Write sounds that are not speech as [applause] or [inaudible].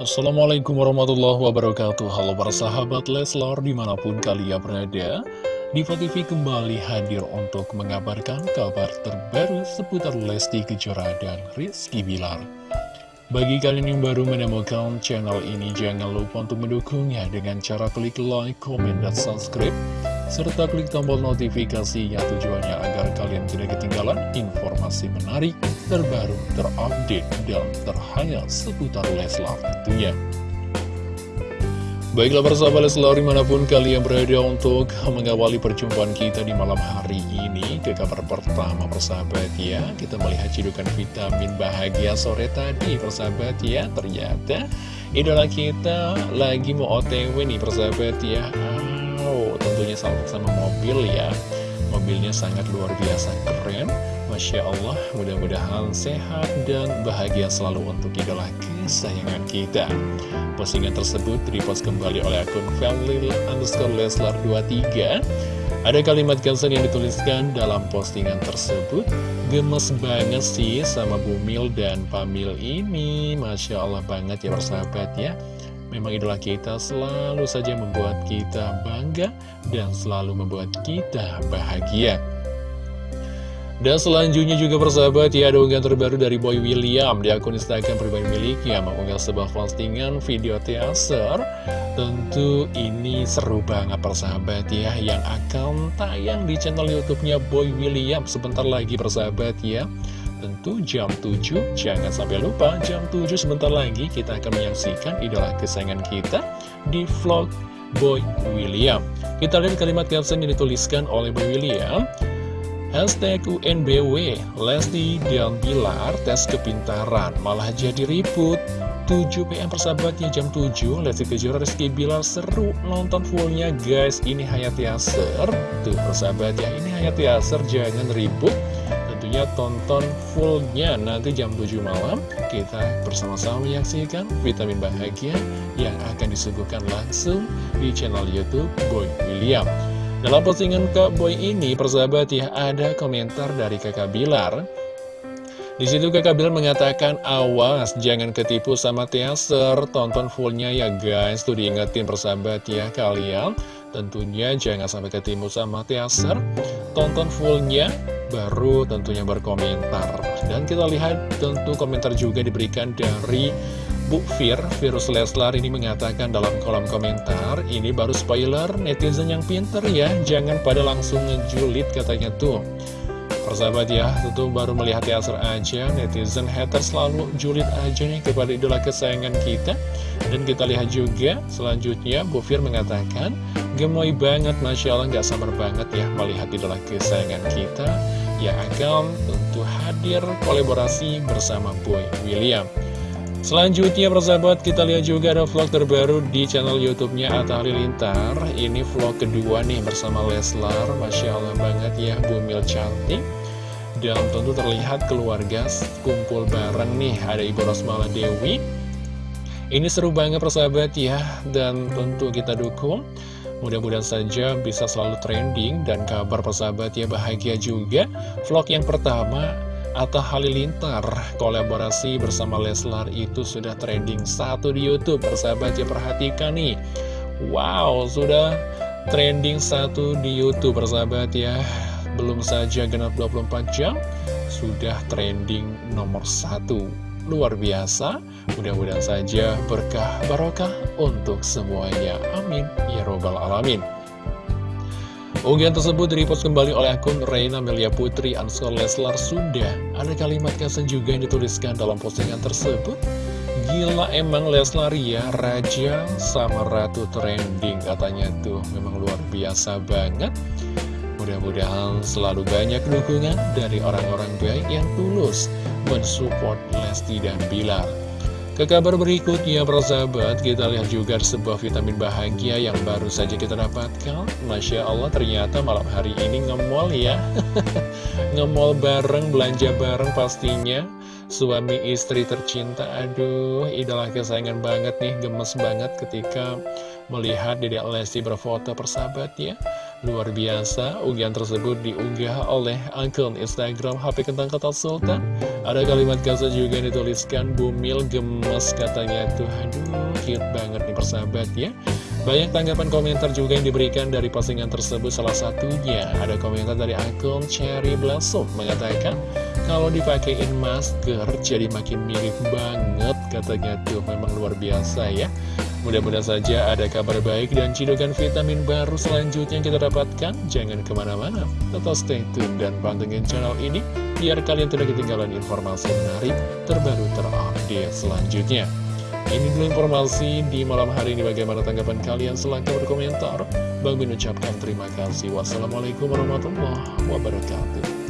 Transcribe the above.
Assalamualaikum warahmatullahi wabarakatuh. Halo para sahabat Leslar di mana pun kalian berada Diva kembali hadir untuk mengabarkan kabar terbaru seputar Lesti Kejora dan Rizky Bilar. Bagi kalian yang baru menemukan channel ini, jangan lupa untuk mendukungnya dengan cara klik like, comment, dan subscribe serta klik tombol notifikasinya tujuannya agar kalian tidak ketinggalan informasi menarik, terbaru, terupdate, dan terhangat seputar Leslar tentunya. Baiklah persahabat Leslar di mana pun kalian berada untuk mengawali perjumpaan kita di malam hari ini Ke kabar pertama persahabat ya. Kita melihat cidukan vitamin bahagia sore tadi persahabat ya. Ternyata idola kita lagi mau otw nih persahabat ya Tentunya sama-sama mobil ya. Mobilnya sangat luar biasa keren. Masya Allah mudah-mudahan sehat dan bahagia selalu untuk idola kesayangan kita. Postingan tersebut dipost kembali oleh akun family underscore leslar 23 Ada kalimat caption yang dituliskan dalam postingan tersebut Gemes banget sih sama Bumil dan Pamil ini. Masya Allah banget ya persahabat ya Memang idola kita selalu saja membuat kita bangga dan selalu membuat kita bahagia. Dan selanjutnya juga persahabat ya ada unggahan terbaru dari Boy William di akun Instagram pribadi miliknya mengunggah sebuah postingan video teaser. Tentu ini seru banget persahabat ya yang akan tayang di channel YouTube-nya Boy William. Sebentar lagi persahabat ya Tentu jam 7, jangan sampai lupa jam 7 sebentar lagi kita akan menyaksikan idola kesayangan kita di vlog Boy William Kita lihat kalimat caption yang dituliskan oleh Boy William Hashtag UNBW, Lesti dan Bilar tes kepintaran, malah jadi ribut. 7 PM persahabatnya jam 7, Lesti Kejora Rizky Bilar seru nonton fullnya guys. Ini Hayati Aser, tuh persahabat ya, ini Hayati Aser jangan ribut. Tentunya tonton fullnya nanti jam 7 malam, kita bersama-sama menyaksikan vitamin bahagia yang akan disuguhkan langsung di channel Youtube Boy William. Dalam postingan Kak Boy ini, persahabat ya, ada komentar dari kakak Bilar. Di situ kakak Bilar mengatakan, awas jangan ketipu sama teaser, tonton fullnya ya guys. Tuh diingetin persahabat ya kalian. Tentunya jangan sampai ketipu sama teaser, tonton fullnya, baru tentunya berkomentar. Dan kita lihat tentu komentar juga diberikan dari Bu Fir, Virus Leslar ini mengatakan dalam kolom komentar, ini baru spoiler, netizen yang pinter ya, jangan pada langsung ngejulit katanya tuh. Persahabat ya, tentu baru melihat teaser aja, netizen hater selalu julit aja nih kepada idola kesayangan kita. Dan kita lihat juga, selanjutnya Bu Fir mengatakan, gemoy banget, Masya Allah nggak sabar banget ya melihat idola kesayangan kita yang akan tentu hadir kolaborasi bersama Boy William. Selanjutnya persahabat kita lihat juga ada vlog terbaru di channel youtube-nya Atta Halilintar. Ini vlog kedua nih bersama Leslar. Masya Allah banget ya Bumil cantik. Dan tentu terlihat keluarga kumpul bareng nih Ada Ibu Rosmala Dewi. Ini seru banget persahabat ya. Dan tentu kita dukung Mudah-mudahan saja bisa selalu trending dan kabar persahabat ya bahagia juga. Vlog yang pertama Atta Halilintar kolaborasi bersama Leslar itu sudah trending satu di Youtube Persahabat ya perhatikan nih. Wow sudah trending satu di Youtube persahabat ya. Belum saja genap 24 jam Sudah trending nomor satu Luar biasa Mudah-mudahan saja berkah barokah untuk semuanya Amin Ya Robbal Alamin Unggahan tersebut direpost kembali oleh akun Reina Melia Putri Ansor Leslar Sunda. Ada kalimat caption juga yang dituliskan dalam postingan tersebut. Gila emang Leslar ya, Raja sama Ratu trending katanya tuh. Memang luar biasa banget. Mudah-mudahan selalu banyak dukungan dari orang-orang baik yang tulus mensupport Lesti dan Bilar. Ke kabar berikutnya, persahabat, kita lihat juga sebuah vitamin bahagia yang baru saja kita dapatkan. Masya Allah, ternyata malam hari ini ngemol ya. [laughs] ngemol bareng, belanja bareng pastinya. Suami istri tercinta, aduh, idola kesayangan banget nih, gemes banget ketika melihat Dedek Lesti berfoto persahabat ya. Luar biasa, unggahan tersebut diunggah oleh akun Instagram HP Kentang Kota Sultan. Ada kalimat kasa juga yang dituliskan Bumil gemes katanya tuh, aduh cute banget nih persahabat ya. Banyak tanggapan komentar juga yang diberikan dari postingan tersebut Salah satunya ada komentar dari akun Cherry Blossom Mengatakan kalau dipakein masker jadi makin mirip banget Katanya tuh memang luar biasa ya Mudah-mudahan saja ada kabar baik dan cidukan vitamin baru selanjutnya yang kita dapatkan. Jangan ke mana-mana, tetap stay tune dan pantengin channel ini biar kalian tidak ketinggalan informasi menarik terbaru terupdate selanjutnya. Ini dulu informasi di malam hari ini bagaimana tanggapan kalian silahkan berkomentar. Bang Bin ucapkan terima kasih. Wassalamualaikum warahmatullahi wabarakatuh.